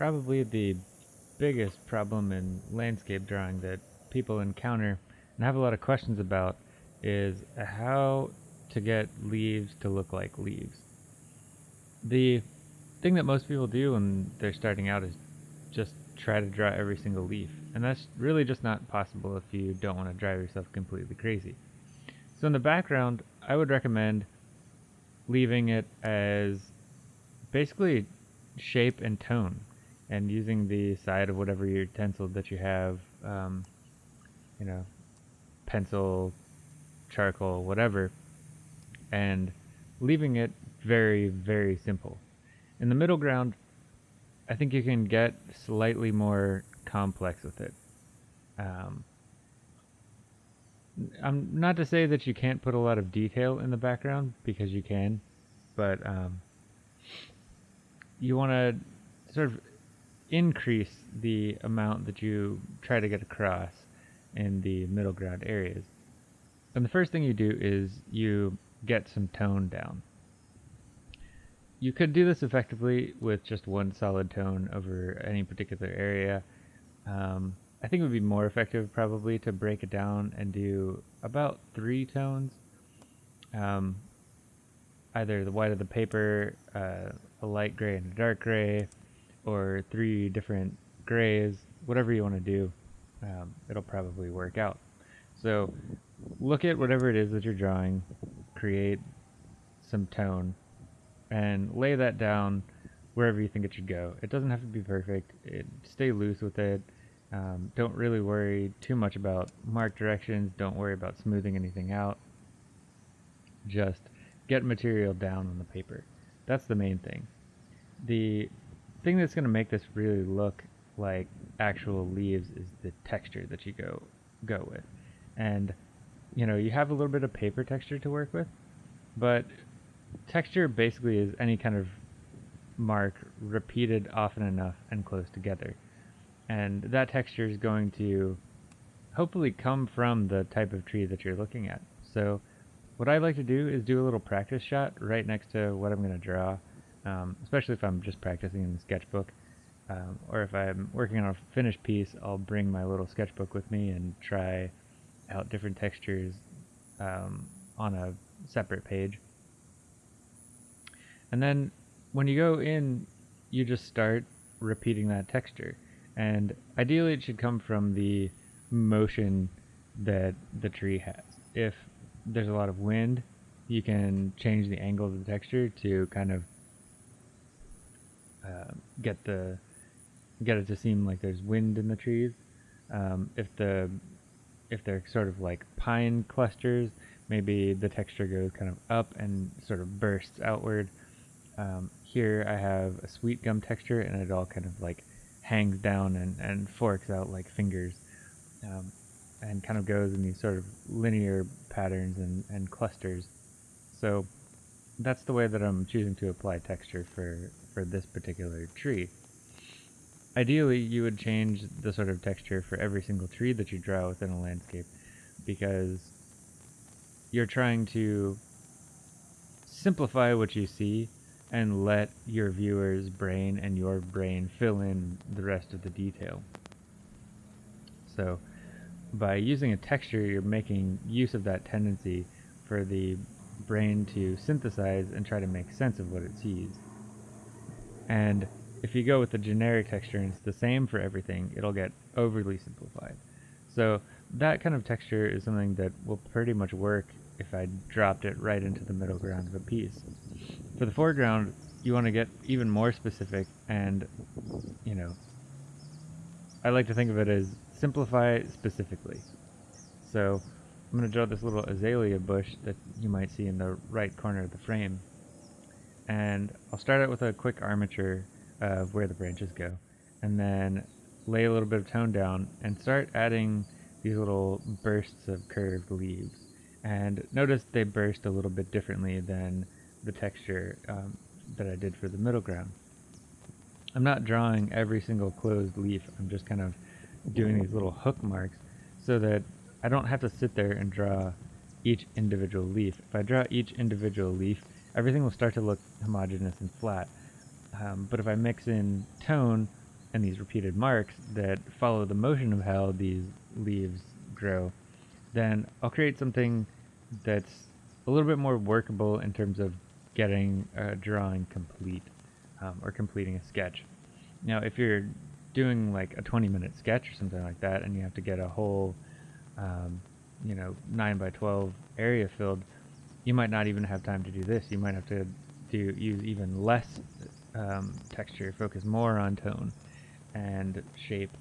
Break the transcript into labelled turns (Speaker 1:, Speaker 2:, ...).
Speaker 1: probably the biggest problem in landscape drawing that people encounter and have a lot of questions about is how to get leaves to look like leaves. The thing that most people do when they're starting out is just try to draw every single leaf. And that's really just not possible if you don't want to drive yourself completely crazy. So in the background, I would recommend leaving it as basically shape and tone and using the side of whatever utensil that you have, um, you know, pencil, charcoal, whatever, and leaving it very, very simple. In the middle ground, I think you can get slightly more complex with it. Um, I'm not to say that you can't put a lot of detail in the background because you can, but um, you want to sort of increase the amount that you try to get across in the middle ground areas. And the first thing you do is you get some tone down. You could do this effectively with just one solid tone over any particular area. Um, I think it would be more effective probably to break it down and do about three tones. Um, either the white of the paper, uh, a light gray and a dark gray, or three different grays, whatever you want to do, um, it'll probably work out. So look at whatever it is that you're drawing, create some tone, and lay that down wherever you think it should go. It doesn't have to be perfect. It, stay loose with it. Um, don't really worry too much about mark directions. Don't worry about smoothing anything out. Just get material down on the paper. That's the main thing. The thing that's going to make this really look like actual leaves is the texture that you go go with. And you know, you have a little bit of paper texture to work with, but texture basically is any kind of mark repeated often enough and close together. And that texture is going to hopefully come from the type of tree that you're looking at. So what I like to do is do a little practice shot right next to what I'm going to draw, um, especially if I'm just practicing in the sketchbook. Um, or if I'm working on a finished piece, I'll bring my little sketchbook with me and try out different textures um, on a separate page. And then when you go in, you just start repeating that texture. And ideally it should come from the motion that the tree has. If there's a lot of wind, you can change the angle of the texture to kind of uh, get the get it to seem like there's wind in the trees. Um, if the if they're sort of like pine clusters, maybe the texture goes kind of up and sort of bursts outward. Um, here I have a sweet gum texture and it all kind of like hangs down and, and forks out like fingers um, and kind of goes in these sort of linear patterns and, and clusters. So that's the way that I'm choosing to apply texture for, for this particular tree. Ideally, you would change the sort of texture for every single tree that you draw within a landscape because you're trying to simplify what you see and let your viewer's brain and your brain fill in the rest of the detail. So by using a texture, you're making use of that tendency for the brain to synthesize and try to make sense of what it sees. And if you go with the generic texture and it's the same for everything, it'll get overly simplified. So that kind of texture is something that will pretty much work if I dropped it right into the middle ground of a piece. For the foreground, you want to get even more specific and, you know, I like to think of it as simplify specifically. So I'm going to draw this little azalea bush that you might see in the right corner of the frame. And I'll start out with a quick armature of where the branches go. And then lay a little bit of tone down and start adding these little bursts of curved leaves. And notice they burst a little bit differently than the texture um, that I did for the middle ground. I'm not drawing every single closed leaf, I'm just kind of doing these little hook marks so that I don't have to sit there and draw each individual leaf. If I draw each individual leaf, everything will start to look homogeneous and flat. Um, but if I mix in tone and these repeated marks that follow the motion of how these leaves grow, then I'll create something that's a little bit more workable in terms of getting a drawing complete um, or completing a sketch. Now, if you're doing like a 20 minute sketch or something like that and you have to get a whole, um, you know, 9 by 12 area filled, you might not even have time to do this. You might have to do use even less um, texture, focus more on tone and shape